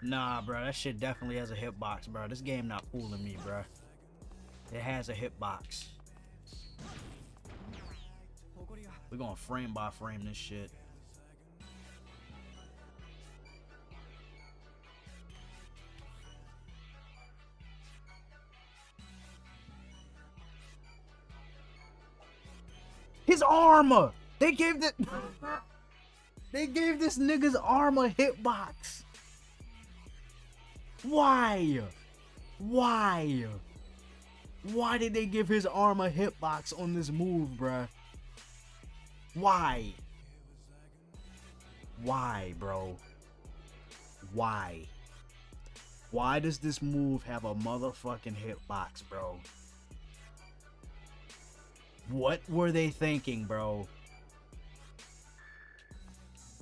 Nah, bro, that shit definitely has a hitbox, bro. This game not fooling me, bro. It has a hitbox. We're gonna frame by frame this shit. His armor! They gave the They gave this nigga's arm a hitbox. Why? Why? Why did they give his arm a hitbox on this move, bruh? Why? Why, bro? Why? Why does this move have a motherfucking hitbox, bro? What were they thinking, bro?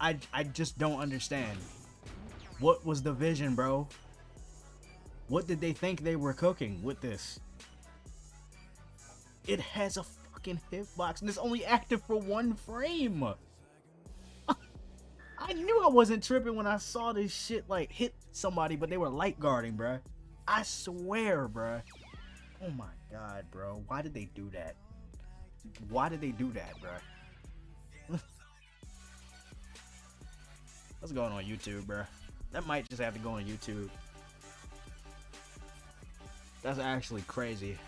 I, I just don't understand. What was the vision, bro? What did they think they were cooking with this? It has a fucking hitbox and it's only active for one frame. I knew I wasn't tripping when I saw this shit like hit somebody, but they were light guarding, bruh. I swear, bruh. Oh my god, bro. Why did they do that? Why did they do that, bruh? Let's go on YouTube, bro. That might just have to go on YouTube. That's actually crazy.